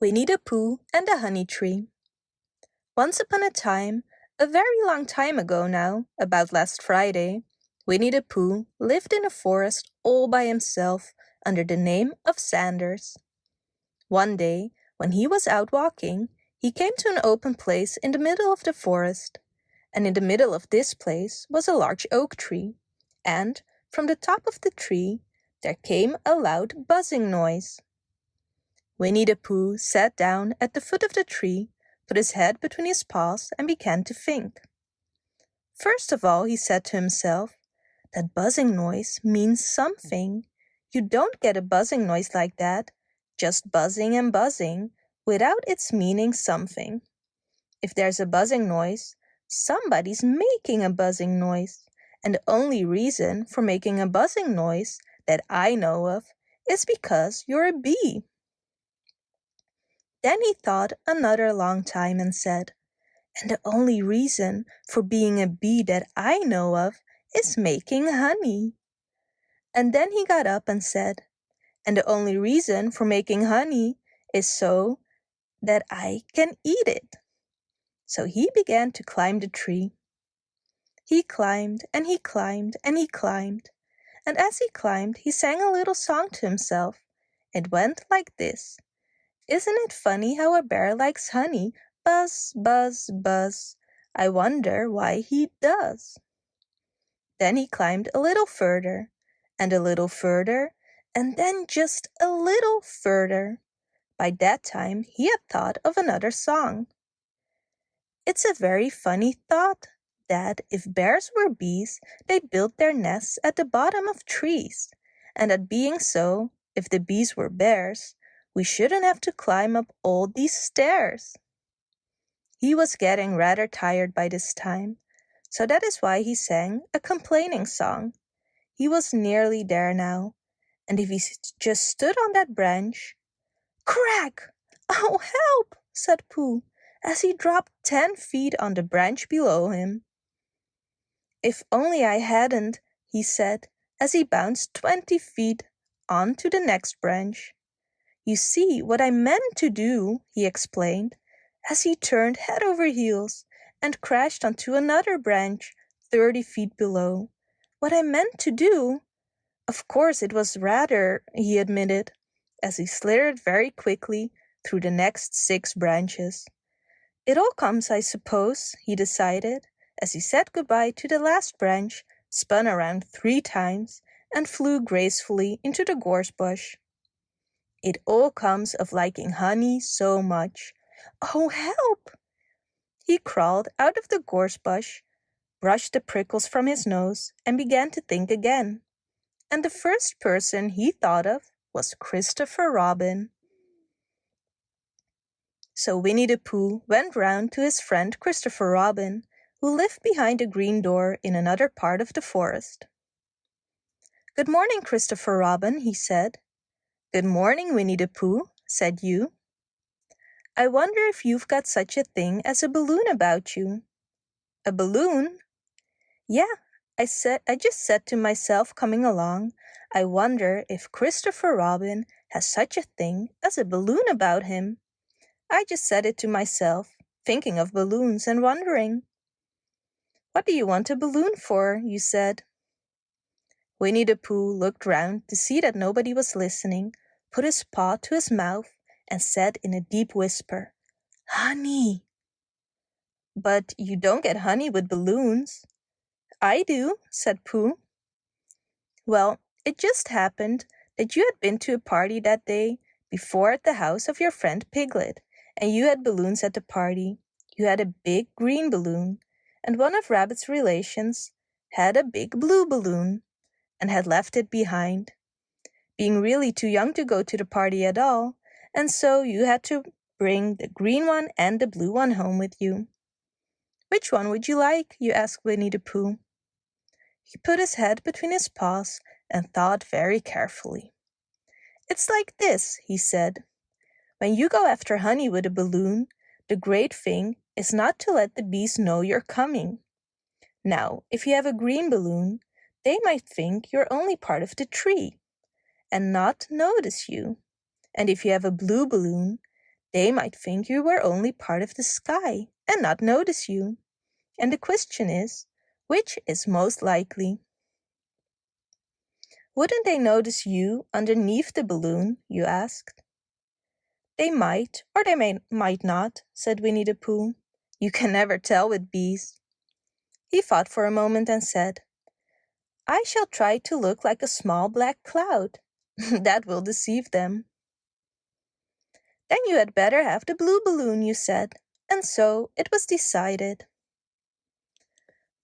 Winnie the Pooh and the Honey Tree Once upon a time, a very long time ago now, about last Friday, Winnie the Pooh lived in a forest all by himself under the name of Sanders. One day, when he was out walking, he came to an open place in the middle of the forest. And in the middle of this place was a large oak tree. And from the top of the tree there came a loud buzzing noise. Winnie the Pooh sat down at the foot of the tree, put his head between his paws and began to think. First of all, he said to himself, that buzzing noise means something. You don't get a buzzing noise like that, just buzzing and buzzing, without its meaning something. If there's a buzzing noise, somebody's making a buzzing noise. And the only reason for making a buzzing noise that I know of is because you're a bee. Then he thought another long time and said, And the only reason for being a bee that I know of is making honey. And then he got up and said, And the only reason for making honey is so that I can eat it. So he began to climb the tree. He climbed and he climbed and he climbed. And as he climbed, he sang a little song to himself. It went like this. Isn't it funny how a bear likes honey? Buzz, buzz, buzz. I wonder why he does. Then he climbed a little further, and a little further, and then just a little further. By that time he had thought of another song. It's a very funny thought that if bears were bees, they built their nests at the bottom of trees, and that being so, if the bees were bears, we shouldn't have to climb up all these stairs. He was getting rather tired by this time, so that is why he sang a complaining song. He was nearly there now, and if he just stood on that branch, crack! Oh, help! said Pooh, as he dropped ten feet on the branch below him. If only I hadn't, he said, as he bounced twenty feet on to the next branch. You see, what I meant to do, he explained, as he turned head over heels and crashed onto another branch thirty feet below. What I meant to do? Of course it was rather, he admitted, as he slithered very quickly through the next six branches. It all comes, I suppose, he decided, as he said goodbye to the last branch, spun around three times, and flew gracefully into the gorse bush. It all comes of liking honey so much. Oh, help! He crawled out of the gorse bush, brushed the prickles from his nose, and began to think again. And the first person he thought of was Christopher Robin. So Winnie the Pooh went round to his friend Christopher Robin, who lived behind a green door in another part of the forest. Good morning, Christopher Robin, he said. Good morning, Winnie the Pooh, said you. I wonder if you've got such a thing as a balloon about you. A balloon? Yeah, I said I just said to myself coming along, I wonder if Christopher Robin has such a thing as a balloon about him. I just said it to myself, thinking of balloons and wondering. What do you want a balloon for? you said. Winnie the Pooh looked round to see that nobody was listening, put his paw to his mouth, and said in a deep whisper, Honey! But you don't get honey with balloons. I do, said Pooh. Well, it just happened that you had been to a party that day before at the house of your friend Piglet, and you had balloons at the party. You had a big green balloon, and one of Rabbit's relations had a big blue balloon and had left it behind, being really too young to go to the party at all, and so you had to bring the green one and the blue one home with you. Which one would you like? you asked Winnie the Pooh. He put his head between his paws and thought very carefully. It's like this, he said. When you go after honey with a balloon, the great thing is not to let the bees know you're coming. Now, if you have a green balloon, they might think you're only part of the tree and not notice you. And if you have a blue balloon, They might think you were only part of the sky and not notice you. And the question is, which is most likely? Wouldn't they notice you underneath the balloon, you asked. They might, or they may, might not, said Winnie the Pooh. You can never tell with bees. He thought for a moment and said, I shall try to look like a small black cloud. that will deceive them. Then you had better have the blue balloon, you said, and so it was decided.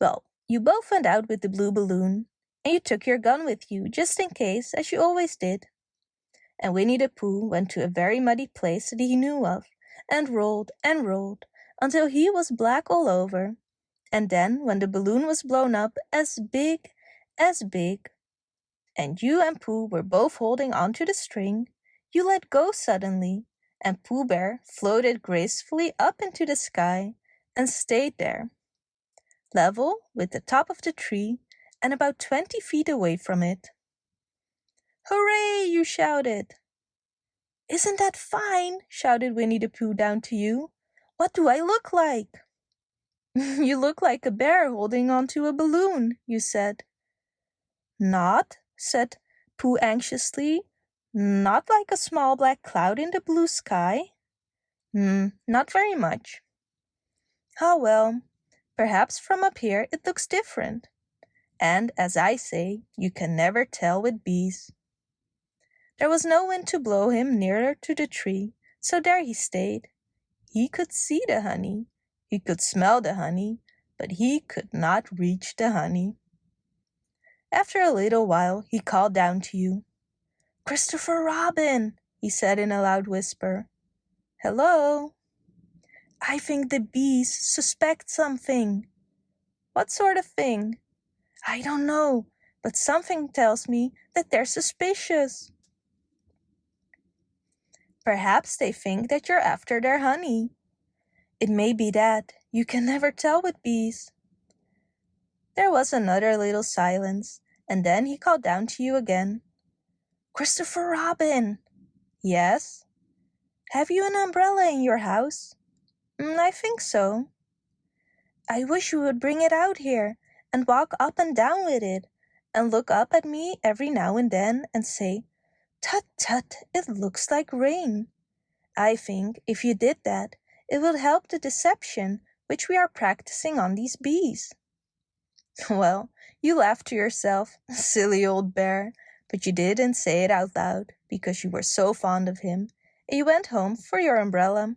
Well, you both went out with the blue balloon, and you took your gun with you, just in case, as you always did. And Winnie the Pooh went to a very muddy place that he knew of, and rolled and rolled until he was black all over. And then, when the balloon was blown up as big, as big, and you and Pooh were both holding onto the string, you let go suddenly, and Pooh Bear floated gracefully up into the sky and stayed there, level with the top of the tree and about 20 feet away from it. Hooray, you shouted. Isn't that fine? shouted Winnie the Pooh down to you. What do I look like? you look like a bear holding onto a balloon, you said. Not, said Pooh anxiously. Not like a small black cloud in the blue sky? Hmm, not very much. Ah well, perhaps from up here it looks different. And as I say, you can never tell with bees. There was no wind to blow him nearer to the tree, so there he stayed. He could see the honey, he could smell the honey, but he could not reach the honey. After a little while he called down to you. Christopher Robin, he said in a loud whisper. Hello? I think the bees suspect something. What sort of thing? I don't know, but something tells me that they're suspicious. Perhaps they think that you're after their honey. It may be that. You can never tell with bees. There was another little silence, and then he called down to you again. Christopher Robin. Yes? Have you an umbrella in your house? Mm, I think so. I wish you would bring it out here and walk up and down with it and look up at me every now and then and say, Tut tut, it looks like rain. I think if you did that, it would help the deception which we are practicing on these bees. Well, you laughed to yourself, silly old bear, but you didn't say it out loud because you were so fond of him, and you went home for your umbrella.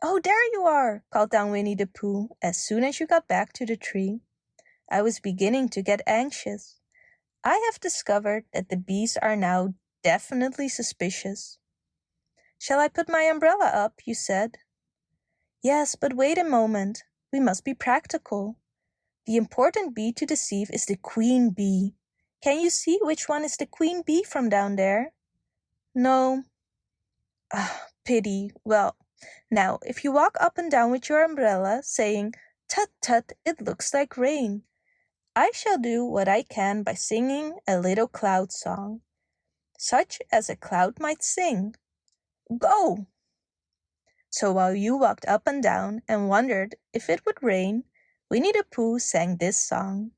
Oh, there you are, called down Winnie the Pooh as soon as you got back to the tree. I was beginning to get anxious. I have discovered that the bees are now definitely suspicious. Shall I put my umbrella up, you said. Yes, but wait a moment. We must be practical. The important bee to deceive is the queen bee. Can you see which one is the queen bee from down there? No. Ah, pity. Well, now, if you walk up and down with your umbrella, saying, Tut tut, it looks like rain, I shall do what I can by singing a little cloud song, such as a cloud might sing. Go! So while you walked up and down and wondered if it would rain, Winnie the Pooh sang this song.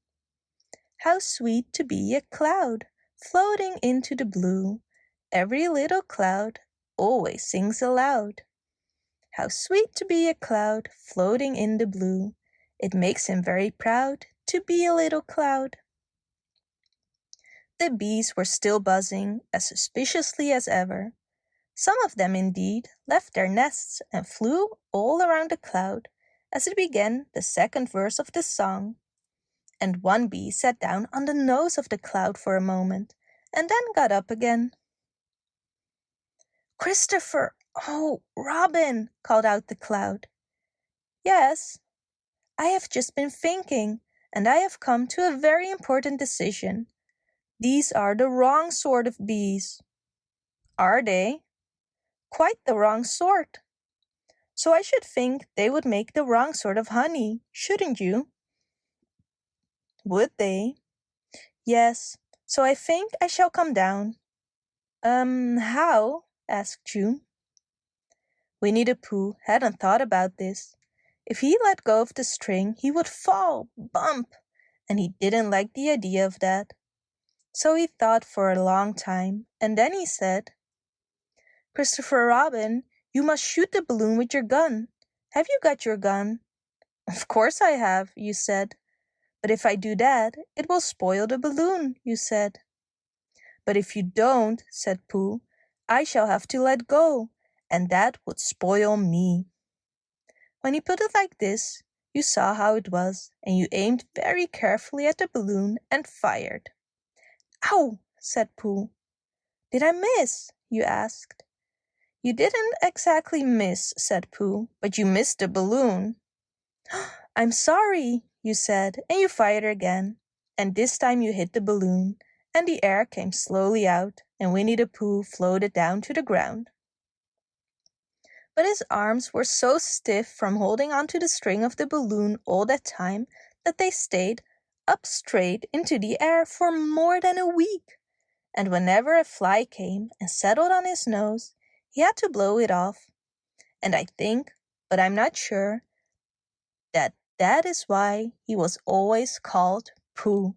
How sweet to be a cloud floating into the blue. Every little cloud always sings aloud. How sweet to be a cloud floating in the blue. It makes him very proud to be a little cloud. The bees were still buzzing as suspiciously as ever. Some of them, indeed, left their nests and flew all around the cloud as it began the second verse of the song. And one bee sat down on the nose of the cloud for a moment and then got up again. Christopher! Oh, Robin! called out the cloud. Yes, I have just been thinking, and I have come to a very important decision. These are the wrong sort of bees. Are they? Quite the wrong sort. So I should think they would make the wrong sort of honey, shouldn't you? Would they? Yes, so I think I shall come down. Um, how? asked June. Winnie the Pooh hadn't thought about this. If he let go of the string, he would fall, bump, and he didn't like the idea of that. So he thought for a long time, and then he said, Christopher Robin, you must shoot the balloon with your gun. Have you got your gun? Of course I have, you said. But if I do that, it will spoil the balloon, you said. But if you don't, said Pooh, I shall have to let go, and that would spoil me. When he put it like this, you saw how it was, and you aimed very carefully at the balloon and fired. Ow! said Pooh. Did I miss? you asked. You didn't exactly miss, said Pooh, but you missed the balloon. I'm sorry, you said, and you fired again. And this time you hit the balloon, and the air came slowly out, and Winnie the Pooh floated down to the ground. But his arms were so stiff from holding onto the string of the balloon all that time that they stayed up straight into the air for more than a week. And whenever a fly came and settled on his nose, he had to blow it off. And I think, but I'm not sure, that that is why he was always called Pooh.